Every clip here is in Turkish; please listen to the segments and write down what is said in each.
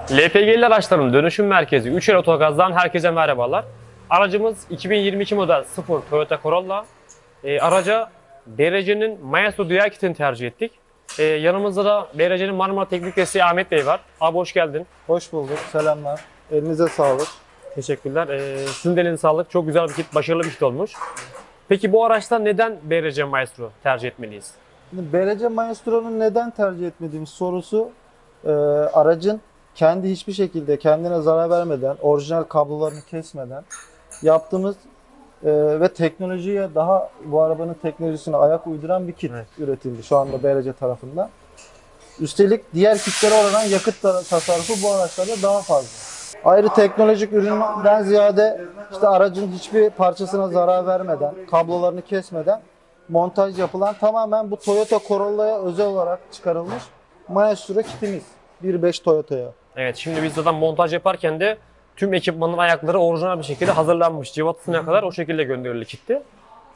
LPG'li araçların dönüşüm merkezi 3 el Otogaz'dan herkese merhabalar. Aracımız 2022 model 0 Toyota Corolla. Ee, araca BRC'nin Maestro Dual Kit'ini tercih ettik. Ee, yanımızda da BRC'nin Marmara Teknik Desteği Ahmet Bey var. Abi hoş geldin. Hoş bulduk. Selamlar. Elinize sağlık. Teşekkürler. Ee, sizin de elinize sağlık. Çok güzel bir kit, başarılı bir kit olmuş. Peki bu araçta neden BRC Maestro tercih etmeliyiz? BRC Maestro'nun neden tercih etmediğimiz sorusu e, aracın kendi hiçbir şekilde kendine zarar vermeden, orijinal kablolarını kesmeden yaptığımız e, ve teknolojiye daha bu arabanın teknolojisine ayak uyduran bir kit Evet. üretildi şu anda BRC tarafından. Üstelik diğer kitlere oranla yakıt ta- tasarrufu bu araçlarda daha fazla. Ayrı teknolojik üründen ziyade işte aracın hiçbir parçasına zarar vermeden, kablolarını kesmeden montaj yapılan tamamen bu Toyota Corolla'ya özel olarak çıkarılmış Maestro kitimiz. 1.5 Toyota'ya. Evet şimdi biz zaten montaj yaparken de tüm ekipmanın ayakları orijinal bir şekilde hazırlanmış. Civatasına kadar o şekilde gönderildi kitti.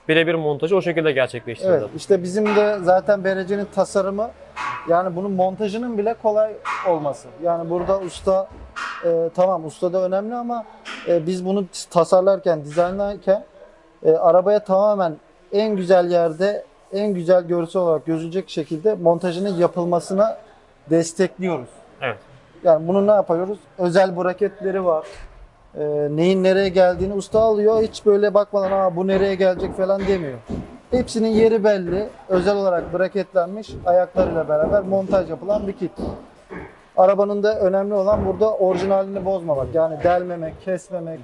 Birebir montajı o şekilde gerçekleştirildi. Evet işte bizim de zaten BRC'nin tasarımı yani bunun montajının bile kolay olması. Yani burada usta e, tamam usta da önemli ama e, biz bunu tasarlarken, dizaynlarken e, arabaya tamamen en güzel yerde en güzel görsel olarak gözülecek şekilde montajının yapılmasına destekliyoruz. Evet. Yani bunu ne yapıyoruz? Özel braketleri var. E, neyin nereye geldiğini usta alıyor. Hiç böyle bakmadan Aa, bu nereye gelecek falan demiyor. Hepsinin yeri belli. Özel olarak braketlenmiş ayaklarıyla beraber montaj yapılan bir kit. Arabanın da önemli olan burada orijinalini bozmamak. Yani delmemek, kesmemek.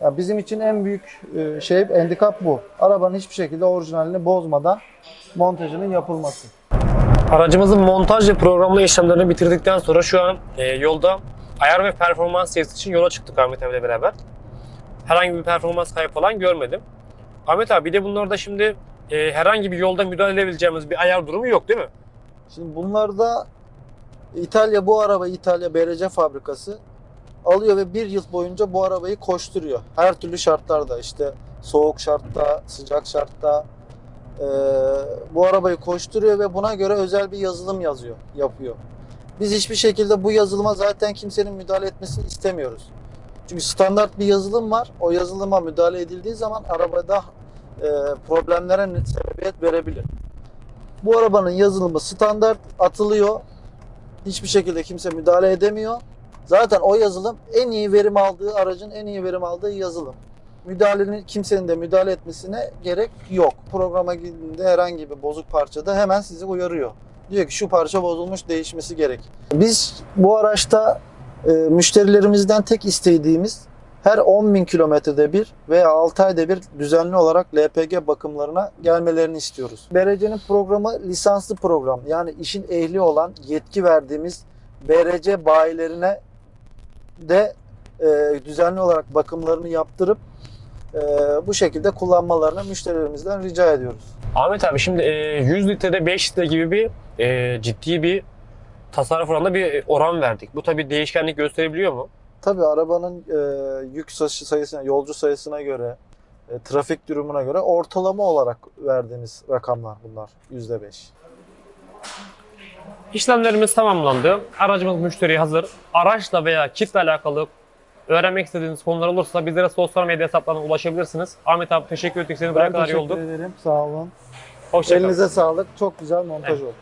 Ya bizim için en büyük e, şey, handikap bu. Arabanın hiçbir şekilde orijinalini bozmadan montajının yapılması. Aracımızın montaj ve programlama işlemlerini bitirdikten sonra şu an e, yolda ayar ve performans testi için yola çıktık Ahmet abiyle beraber. Herhangi bir performans kaybı falan görmedim. Ahmet abi bir de bunlarda şimdi e, herhangi bir yolda müdahale edebileceğimiz bir ayar durumu yok değil mi? Şimdi bunlarda İtalya bu araba İtalya BRC fabrikası alıyor ve bir yıl boyunca bu arabayı koşturuyor. Her türlü şartlarda işte soğuk şartta, sıcak şartta eee, bu arabayı koşturuyor ve buna göre özel bir yazılım yazıyor, yapıyor. Biz hiçbir şekilde bu yazılıma zaten kimsenin müdahale etmesini istemiyoruz. Çünkü standart bir yazılım var. O yazılıma müdahale edildiği zaman arabada eee, problemlere sebebiyet verebilir. Bu arabanın yazılımı standart atılıyor. Hiçbir şekilde kimse müdahale edemiyor. Zaten o yazılım en iyi verim aldığı aracın en iyi verim aldığı yazılım. Müdahalenin kimsenin de müdahale etmesine gerek yok. Programa girdiğinde herhangi bir bozuk parçada hemen sizi uyarıyor. Diyor ki şu parça bozulmuş değişmesi gerek. Biz bu araçta e, müşterilerimizden tek istediğimiz her 10 bin kilometrede bir veya 6 ayda bir düzenli olarak LPG bakımlarına gelmelerini istiyoruz. BRC'nin programı lisanslı program. Yani işin ehli olan yetki verdiğimiz BRC bayilerine de e, düzenli olarak bakımlarını yaptırıp e, bu şekilde kullanmalarını müşterilerimizden rica ediyoruz. Ahmet abi şimdi e, 100 litrede 5 litre gibi bir e, ciddi bir tasarruf oranında bir oran verdik. Bu tabii değişkenlik gösterebiliyor mu? Tabii arabanın e, yük sayısı- sayısına, yolcu sayısına göre, e, trafik durumuna göre ortalama olarak verdiğimiz rakamlar bunlar %5. İşlemlerimiz tamamlandı. Aracımız müşteriye hazır. Araçla veya kitle alakalı öğrenmek istediğiniz konular olursa bizlere sosyal medya hesaplarına ulaşabilirsiniz. Ahmet abi teşekkür ettik. Seni buraya Ben kadar teşekkür yolduk. ederim. Sağ olun. Hoşçakalın. Elinize sağlık. Çok güzel montaj oldu.